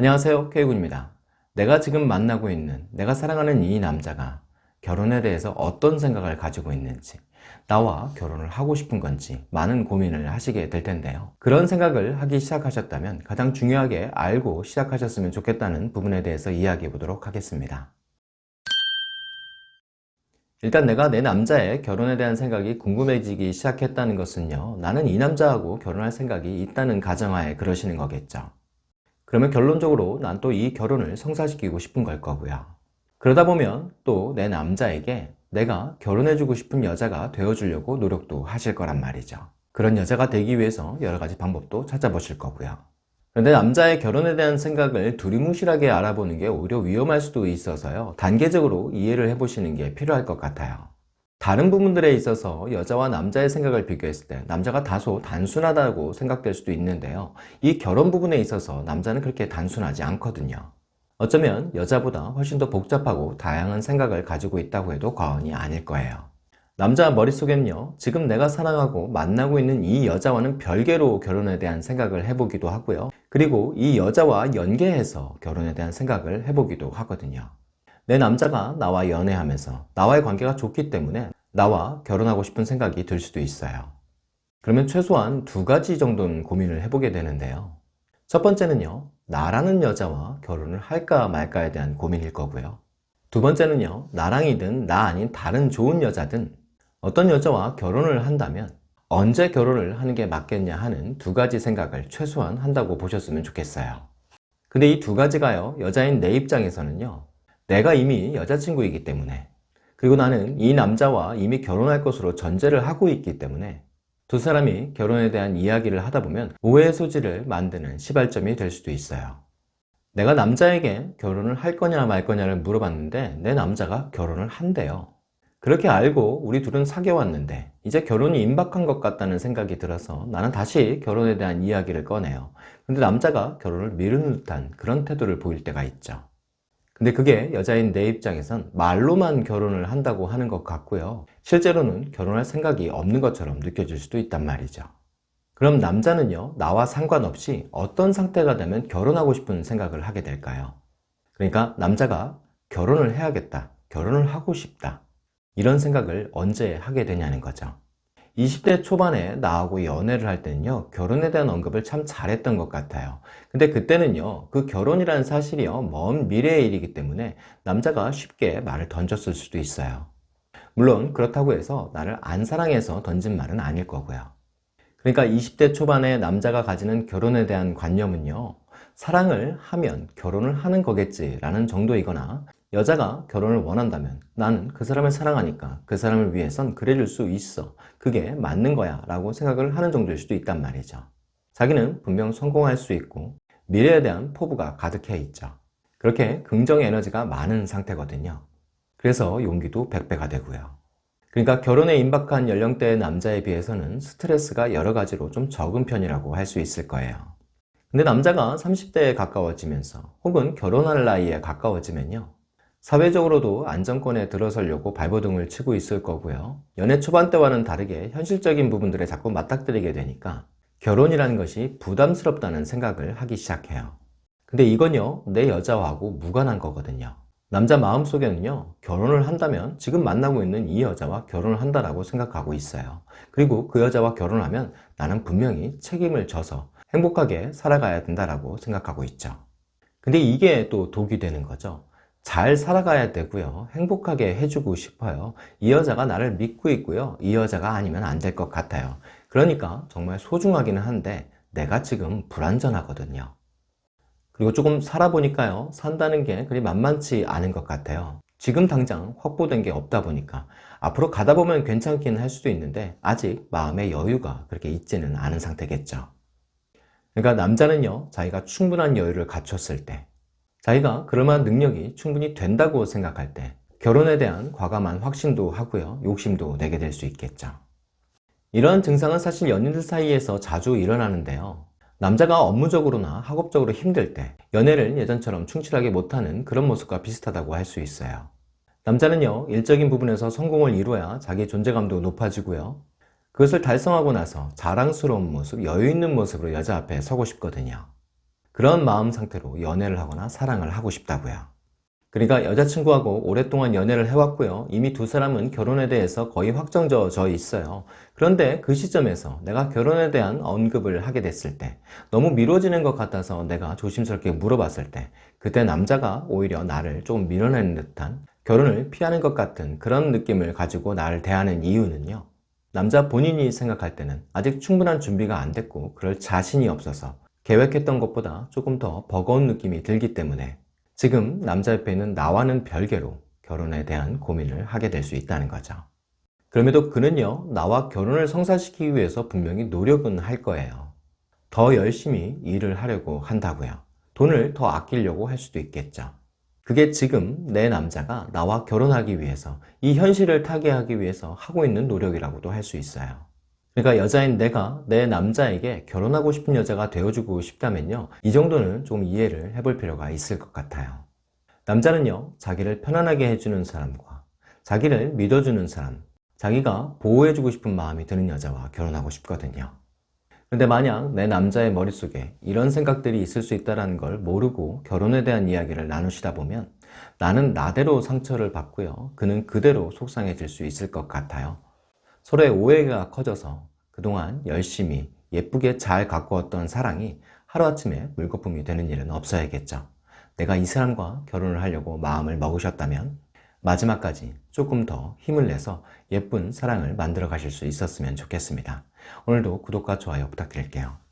안녕하세요 K군입니다. 내가 지금 만나고 있는 내가 사랑하는 이 남자가 결혼에 대해서 어떤 생각을 가지고 있는지 나와 결혼을 하고 싶은 건지 많은 고민을 하시게 될 텐데요. 그런 생각을 하기 시작하셨다면 가장 중요하게 알고 시작하셨으면 좋겠다는 부분에 대해서 이야기해 보도록 하겠습니다. 일단 내가 내 남자의 결혼에 대한 생각이 궁금해지기 시작했다는 것은요 나는 이 남자하고 결혼할 생각이 있다는 가정하에 그러시는 거겠죠 그러면 결론적으로 난 또 이 결혼을 성사시키고 싶은 걸 거고요. 그러다 보면 또 내 남자에게 내가 결혼해주고 싶은 여자가 되어주려고 노력도 하실 거란 말이죠. 그런 여자가 되기 위해서 여러 가지 방법도 찾아보실 거고요. 그런데 남자의 결혼에 대한 생각을 두리뭉실하게 알아보는 게 오히려 위험할 수도 있어서요. 단계적으로 이해를 해보시는 게 필요할 것 같아요 다른 부분들에 있어서 여자와 남자의 생각을 비교했을 때 남자가 다소 단순하다고 생각될 수도 있는데요. 이 결혼 부분에 있어서 남자는 그렇게 단순하지 않거든요. 어쩌면 여자보다 훨씬 더 복잡하고 다양한 생각을 가지고 있다고 해도 과언이 아닐 거예요. 남자 머릿속에는요 지금 내가 사랑하고 만나고 있는 이 여자와는 별개로 결혼에 대한 생각을 해보기도 하고요. 그리고 이 여자와 연계해서 결혼에 대한 생각을 해보기도 하거든요. 내 남자가 나와 연애하면서 나와의 관계가 좋기 때문에 나와 결혼하고 싶은 생각이 들 수도 있어요. 그러면 최소한 두 가지 정도는 고민을 해보게 되는데요. 첫 번째는요 나라는 여자와 결혼을 할까 말까에 대한 고민일 거고요. 두 번째는요 나랑이든 나 아닌 다른 좋은 여자든 어떤 여자와 결혼을 한다면 언제 결혼을 하는 게 맞겠냐 하는 두 가지 생각을 최소한 한다고 보셨으면 좋겠어요. 근데 이 두 가지가요 여자인 내 입장에서는요 내가 이미 여자친구이기 때문에 그리고 나는 이 남자와 이미 결혼할 것으로 전제를 하고 있기 때문에 두 사람이 결혼에 대한 이야기를 하다 보면 오해의 소지를 만드는 시발점이 될 수도 있어요. 내가 남자에게 결혼을 할 거냐 말 거냐를 물어봤는데 내 남자가 결혼을 한대요. 그렇게 알고 우리 둘은 사귀어 왔는데 이제 결혼이 임박한 것 같다는 생각이 들어서 나는 다시 결혼에 대한 이야기를 꺼내요. 근데 남자가 결혼을 미루는 듯한 그런 태도를 보일 때가 있죠 근데 그게 여자인 내 입장에선 말로만 결혼을 한다고 하는 것 같고요. 실제로는 결혼할 생각이 없는 것처럼 느껴질 수도 있단 말이죠. 그럼 남자는요 나와 상관없이 어떤 상태가 되면 결혼하고 싶은 생각을 하게 될까요? 그러니까 남자가 결혼을 해야겠다 결혼을 하고 싶다 이런 생각을 언제 하게 되냐는 거죠 20대 초반에 나하고 연애를 할 때는요 결혼에 대한 언급을 참 잘했던 것 같아요. 근데 그때는요 그 결혼이라는 사실이요 먼 미래의 일이기 때문에 남자가 쉽게 말을 던졌을 수도 있어요. 물론 그렇다고 해서 나를 안 사랑해서 던진 말은 아닐 거고요. 그러니까 20대 초반에 남자가 가지는 결혼에 대한 관념은요 사랑을 하면 결혼을 하는 거겠지 라는 정도이거나 여자가 결혼을 원한다면 나는 그 사람을 사랑하니까 그 사람을 위해선 그래줄 수 있어. 그게 맞는 거야 라고 생각을 하는 정도일 수도 있단 말이죠. 자기는 분명 성공할 수 있고 미래에 대한 포부가 가득해 있죠. 그렇게 긍정 에너지가 많은 상태거든요. 그래서 용기도 100배가 되고요. 그러니까 결혼에 임박한 연령대의 남자에 비해서는 스트레스가 여러 가지로 좀 적은 편이라고 할 수 있을 거예요. 근데 남자가 30대에 가까워지면서 혹은 결혼할 나이에 가까워지면요 사회적으로도 안정권에 들어서려고 발버둥을 치고 있을 거고요. 연애 초반 때와는 다르게 현실적인 부분들에 자꾸 맞닥뜨리게 되니까 결혼이라는 것이 부담스럽다는 생각을 하기 시작해요. 근데 이건요 내 여자하고 무관한 거거든요. 남자 마음속에는요 결혼을 한다면 지금 만나고 있는 이 여자와 결혼을 한다라고 생각하고 있어요. 그리고 그 여자와 결혼하면 나는 분명히 책임을 져서 행복하게 살아가야 된다라고 생각하고 있죠. 근데 이게 또 독이 되는 거죠 잘 살아가야 되고요. 행복하게 해주고 싶어요. 이 여자가 나를 믿고 있고요. 이 여자가 아니면 안 될 것 같아요. 그러니까 정말 소중하기는 한데 내가 지금 불안전하거든요. 그리고 조금 살아보니까요. 산다는 게 그리 만만치 않은 것 같아요. 지금 당장 확보된 게 없다 보니까. 앞으로 가다 보면 괜찮긴 할 수도 있는데 아직 마음의 여유가 그렇게 있지는 않은 상태겠죠. 그러니까 남자는요. 자기가 충분한 여유를 갖췄을 때 자기가 그럴만한 능력이 충분히 된다고 생각할 때 결혼에 대한 과감한 확신도 하고요. 욕심도 내게 될 수 있겠죠. 이러한 증상은 사실 연인들 사이에서 자주 일어나는데요. 남자가 업무적으로나 학업적으로 힘들 때 연애를 예전처럼 충실하게 못하는 그런 모습과 비슷하다고 할 수 있어요. 남자는요 일적인 부분에서 성공을 이루어야 자기 존재감도 높아지고요. 그것을 달성하고 나서 자랑스러운 모습, 여유 있는 모습으로 여자 앞에 서고 싶거든요 그런 마음 상태로 연애를 하거나 사랑을 하고 싶다고요. 그러니까 여자친구하고 오랫동안 연애를 해왔고요. 이미 두 사람은 결혼에 대해서 거의 확정져 있어요. 그런데 그 시점에서 내가 결혼에 대한 언급을 하게 됐을 때 너무 미뤄지는 것 같아서 내가 조심스럽게 물어봤을 때 그때 남자가 오히려 나를 조금 밀어내는 듯한 결혼을 피하는 것 같은 그런 느낌을 가지고 나를 대하는 이유는요. 남자 본인이 생각할 때는 아직 충분한 준비가 안 됐고 그럴 자신이 없어서 계획했던 것보다 조금 더 버거운 느낌이 들기 때문에 지금 남자 옆에 있는 나와는 별개로 결혼에 대한 고민을 하게 될 수 있다는 거죠. 그럼에도 그는요, 나와 결혼을 성사시키기 위해서 분명히 노력은 할 거예요. 더 열심히 일을 하려고 한다고요. 돈을 더 아끼려고 할 수도 있겠죠. 그게 지금 내 남자가 나와 결혼하기 위해서 이 현실을 타개하기 위해서 하고 있는 노력이라고도 할 수 있어요. 그러니까 여자인 내가 내 남자에게 결혼하고 싶은 여자가 되어주고 싶다면요 이 정도는 좀 이해를 해볼 필요가 있을 것 같아요. 남자는요 자기를 편안하게 해주는 사람과 자기를 믿어주는 사람 자기가 보호해주고 싶은 마음이 드는 여자와 결혼하고 싶거든요. 근데 만약 내 남자의 머릿속에 이런 생각들이 있을 수 있다는 걸 모르고 결혼에 대한 이야기를 나누시다 보면 나는 나대로 상처를 받고요 그는 그대로 속상해질 수 있을 것 같아요 서로의 오해가 커져서 그동안 열심히 예쁘게 잘 가꾸었던 사랑이 하루아침에 물거품이 되는 일은 없어야겠죠. 내가 이 사람과 결혼을 하려고 마음을 먹으셨다면 마지막까지 조금 더 힘을 내서 예쁜 사랑을 만들어 가실 수 있었으면 좋겠습니다. 오늘도 구독과 좋아요 부탁드릴게요.